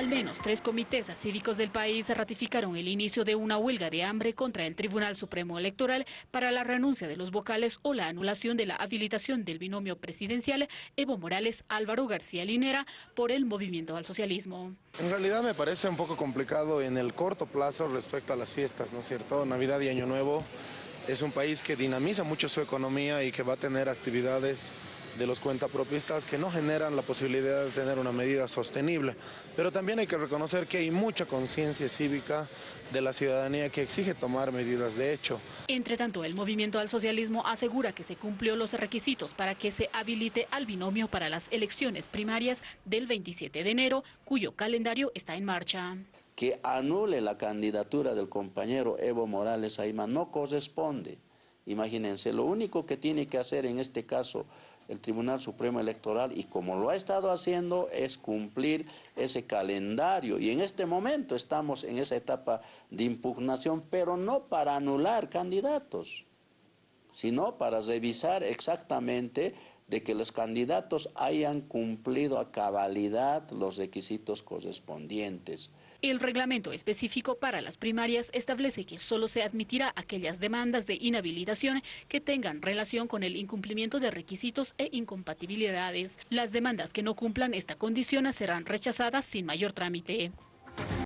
Al menos tres comités cívicos del país ratificaron el inicio de una huelga de hambre contra el Tribunal Supremo Electoral para la renuncia de los vocales o la anulación de la habilitación del binomio presidencial Evo Morales-Álvaro García Linera por el movimiento al socialismo. En realidad me parece un poco complicado en el corto plazo respecto a las fiestas, ¿no es cierto? Navidad y Año Nuevo es un país que dinamiza mucho su economía y que va a tener actividades de los cuentapropistas que no generan la posibilidad de tener una medida sostenible. Pero también hay que reconocer que hay mucha conciencia cívica de la ciudadanía que exige tomar medidas de hecho. Entre tanto, el movimiento al socialismo asegura que se cumplió los requisitos para que se habilite al binomio para las elecciones primarias del 27 de enero, cuyo calendario está en marcha que anule la candidatura del compañero Evo Morales Aima no corresponde. Imagínense, lo único que tiene que hacer en este caso el Tribunal Supremo Electoral, y como lo ha estado haciendo, es cumplir ese calendario. Y en este momento estamos en esa etapa de impugnación, pero no para anular candidatos, sino para revisar exactamente de que los candidatos hayan cumplido a cabalidad los requisitos correspondientes. El reglamento específico para las primarias establece que solo se admitirá aquellas demandas de inhabilitación que tengan relación con el incumplimiento de requisitos e incompatibilidades. Las demandas que no cumplan esta condición serán rechazadas sin mayor trámite.